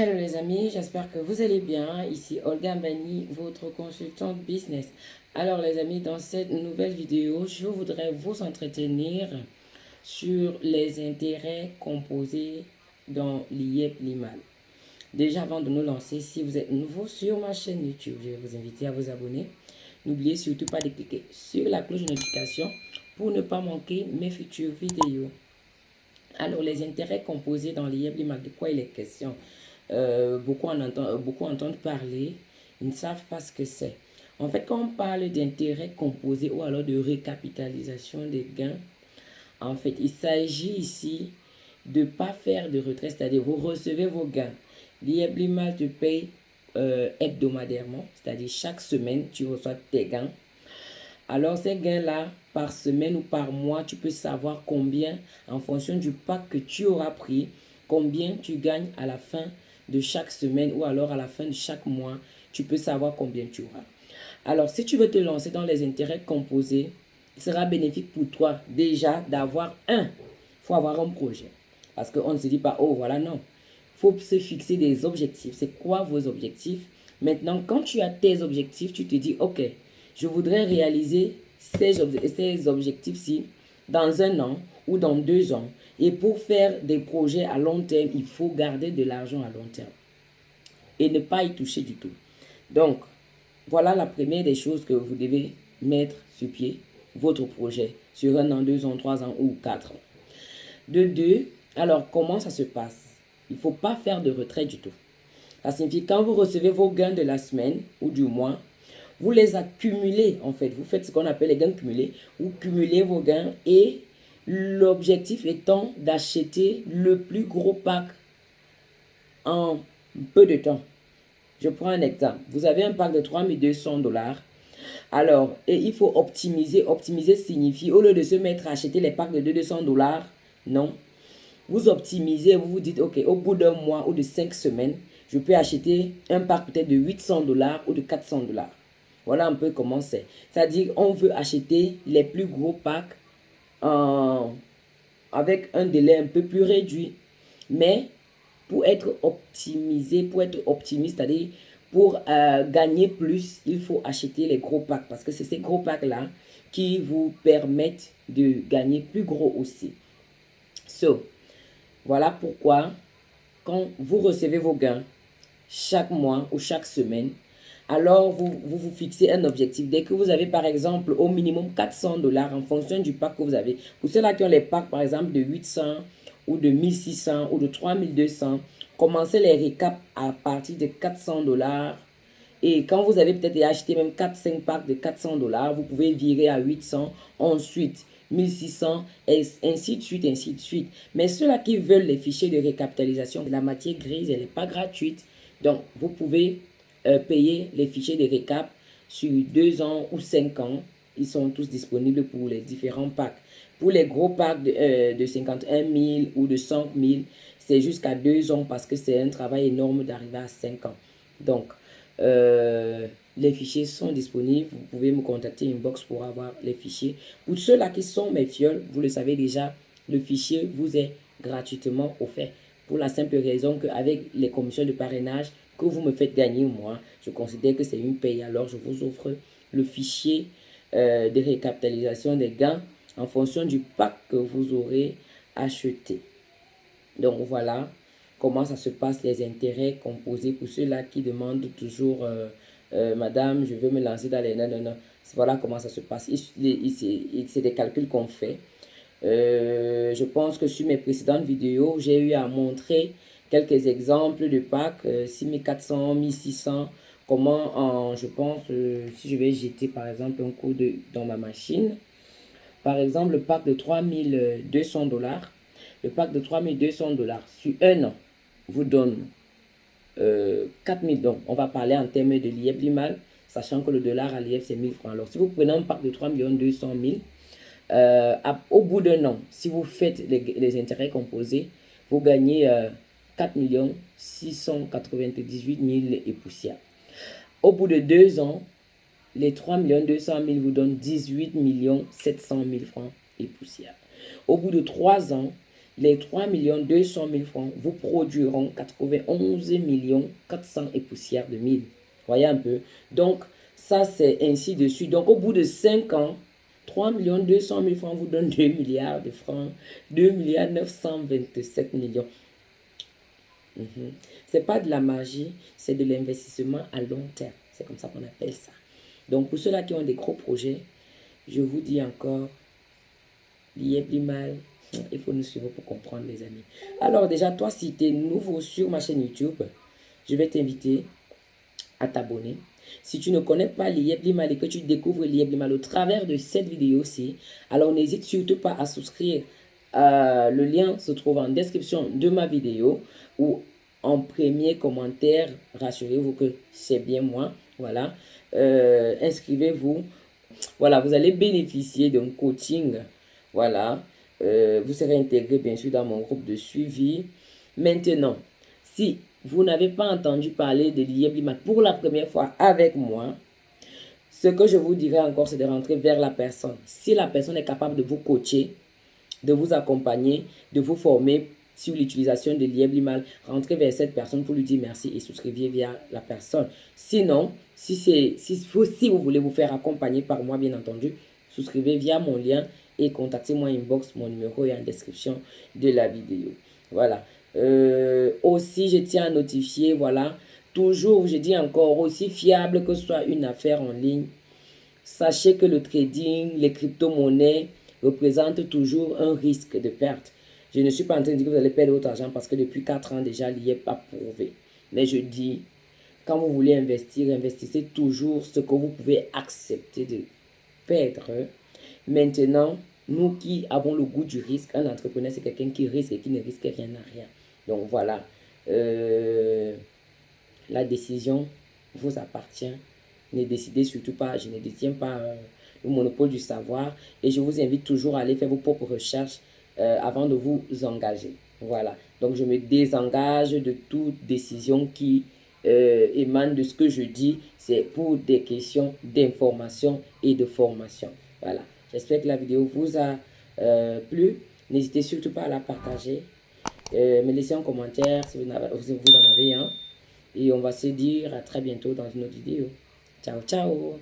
Hello les amis, j'espère que vous allez bien. Ici Olga Mbani, votre consultante business. Alors les amis, dans cette nouvelle vidéo, je voudrais vous entretenir sur les intérêts composés dans l'IEP Limal. Déjà avant de nous lancer, si vous êtes nouveau sur ma chaîne YouTube, je vais vous inviter à vous abonner. N'oubliez surtout pas de cliquer sur la cloche de notification pour ne pas manquer mes futures vidéos. Alors les intérêts composés dans l'IEP Limal, de quoi il est question? Euh, beaucoup, en entendent, beaucoup entendent parler, ils ne savent pas ce que c'est. En fait, quand on parle d'intérêt composé ou alors de récapitalisation des gains, en fait, il s'agit ici de ne pas faire de retrait, c'est-à-dire vous recevez vos gains. L'IEBLIMAL te paye euh, hebdomadairement, c'est-à-dire chaque semaine, tu reçois tes gains. Alors, ces gains-là, par semaine ou par mois, tu peux savoir combien, en fonction du pack que tu auras pris, combien tu gagnes à la fin de chaque semaine ou alors à la fin de chaque mois, tu peux savoir combien tu auras. Alors, si tu veux te lancer dans les intérêts composés, il sera bénéfique pour toi déjà d'avoir un. Faut avoir un projet. Parce qu'on ne se dit pas, oh voilà, non. Il faut se fixer des objectifs. C'est quoi vos objectifs? Maintenant, quand tu as tes objectifs, tu te dis, ok, je voudrais réaliser ces, ces objectifs-ci dans un an ou dans deux ans. Et pour faire des projets à long terme, il faut garder de l'argent à long terme. Et ne pas y toucher du tout. Donc, voilà la première des choses que vous devez mettre sur pied, votre projet, sur un an, deux ans, trois ans ou quatre ans. De deux, alors comment ça se passe? Il ne faut pas faire de retrait du tout. Ça signifie quand vous recevez vos gains de la semaine ou du mois, vous les accumulez en fait. Vous faites ce qu'on appelle les gains cumulés. Vous cumulez vos gains et L'objectif étant d'acheter le plus gros pack en peu de temps. Je prends un exemple. Vous avez un pack de 3200 dollars. Alors, et il faut optimiser. Optimiser signifie, au lieu de se mettre à acheter les packs de 200 dollars, non. Vous optimisez, vous vous dites, ok, au bout d'un mois ou de 5 semaines, je peux acheter un pack peut-être de 800 dollars ou de 400 dollars. Voilà un peu comment c'est. C'est-à-dire, on veut acheter les plus gros packs avec un délai un peu plus réduit. Mais pour être optimisé, pour être optimiste, c'est-à-dire pour euh, gagner plus, il faut acheter les gros packs parce que c'est ces gros packs-là qui vous permettent de gagner plus gros aussi. So, voilà pourquoi quand vous recevez vos gains chaque mois ou chaque semaine, alors vous, vous, fixez un objectif. Dès que vous avez par exemple au minimum 400 dollars en fonction du pack que vous avez. Pour ceux-là qui ont les packs par exemple de 800 ou de 1600 ou de 3200, commencez les récaps à partir de 400 dollars. Et quand vous avez peut-être acheté même 4-5 packs de 400 dollars, vous pouvez virer à 800, ensuite 1600, et ainsi de suite, ainsi de suite. Mais ceux-là qui veulent les fichiers de récapitalisation, la matière grise, elle n'est pas gratuite. Donc, vous pouvez euh, payer les fichiers de récap sur deux ans ou cinq ans. Ils sont tous disponibles pour les différents packs. Pour les gros packs de, euh, de 51 000 ou de 100 000, c'est jusqu'à deux ans parce que c'est un travail énorme d'arriver à cinq ans. Donc, euh, les fichiers sont disponibles. Vous pouvez me contacter inbox pour avoir les fichiers. Pour ceux-là qui sont mes fioles, vous le savez déjà, le fichier vous est gratuitement offert. Pour la simple raison qu'avec les commissions de parrainage, que vous me faites gagner, moi, je considère que c'est une paye. Alors, je vous offre le fichier euh, de récapitalisation des gains en fonction du pack que vous aurez acheté. Donc, voilà comment ça se passe, les intérêts composés pour ceux-là qui demandent toujours euh, euh, Madame, je veux me lancer dans les... Non, non, non. Voilà comment ça se passe. C'est des calculs qu'on fait. je pense que sur mes précédentes vidéos, j'ai eu à montrer quelques exemples de packs, 6400, 1600, comment, je pense, euh, si je vais jeter par exemple un coup de, dans ma machine, par exemple le pack de 3200 dollars, le pack de 3200 dollars sur un an vous donne euh, 4000 donc on va parler en termes de l'IEP mal sachant que le dollar à l'IEP c'est 1000 francs. Alors si vous prenez un pack de 3 200 000, euh, au bout d'un an, si vous faites les, intérêts composés, vous gagnez euh, 4 698 000 et poussières. Au bout de deux ans, les 3 200 000 vous donnent 18 700 000 francs et poussières. Au bout de trois ans, les 3 200 000 francs vous produiront 91 millions 400 et poussières de mille. Voyez un peu. Donc, ça, c'est ainsi de suite. Donc, au bout de 5 ans, 3 200 000 francs vous donne 2 milliards de francs. 2 milliards 927 millions. Mhm. C'est pas de la magie, c'est de l'investissement à long terme. C'est comme ça qu'on appelle ça. Donc, pour ceux-là qui ont des gros projets, je vous dis encore, plus mal, il faut nous suivre pour comprendre, les amis. Alors, déjà, toi, si tu es nouveau sur ma chaîne YouTube, je vais t'inviter à t'abonner. Si tu ne connais pas Limal et que tu découvres Limal au travers de cette vidéo-ci, alors n'hésite surtout pas à souscrire. Euh, le lien se trouve en description de ma vidéo ou en premier commentaire. Rassurez-vous que c'est bien moi. Voilà. Euh, inscrivez-vous. Voilà, vous allez bénéficier d'un coaching. Voilà. Euh, vous serez intégré bien sûr dans mon groupe de suivi. Maintenant, si vous n'avez pas entendu parler de l'IEBLIMAT pour la première fois avec moi, ce que je vous dirais encore, c'est de rentrer vers la personne. Si la personne est capable de vous coacher, de vous accompagner, de vous former sur l'utilisation de l'IEBLIMAL, rentrez vers cette personne pour lui dire merci et souscrivez via la personne. Sinon, si, si, si vous voulez vous faire accompagner par moi, bien entendu, souscrivez via mon lien et contactez-moi inbox, mon numéro est en description de la vidéo. Voilà. Euh, aussi, je tiens à notifier, voilà, toujours, je dis encore, aussi fiable que ce soit une affaire en ligne, sachez que le trading, les crypto-monnaies représentent toujours un risque de perte. Je ne suis pas en train de dire que vous allez perdre votre argent parce que depuis 4 ans déjà, il n'y est pas prouvé. Mais je dis, quand vous voulez investir, investissez toujours ce que vous pouvez accepter de perdre. Maintenant, nous qui avons le goût du risque, un entrepreneur, c'est quelqu'un qui risque et qui ne risque rien à rien. Donc voilà, euh, la décision vous appartient. Ne décidez surtout pas, je ne détiens pas euh, le monopole du savoir et je vous invite toujours à aller faire vos propres recherches euh, avant de vous engager. Voilà, donc je me désengage de toute décision qui émane de ce que je dis. C'est pour des questions d'information et de formation. Voilà. J'espère que la vidéo vous a euh, plu. N'hésitez surtout pas à la partager. Euh, me laisser un commentaire si vous, vous en avez un. Et on va se dire à très bientôt dans une autre vidéo. Ciao, ciao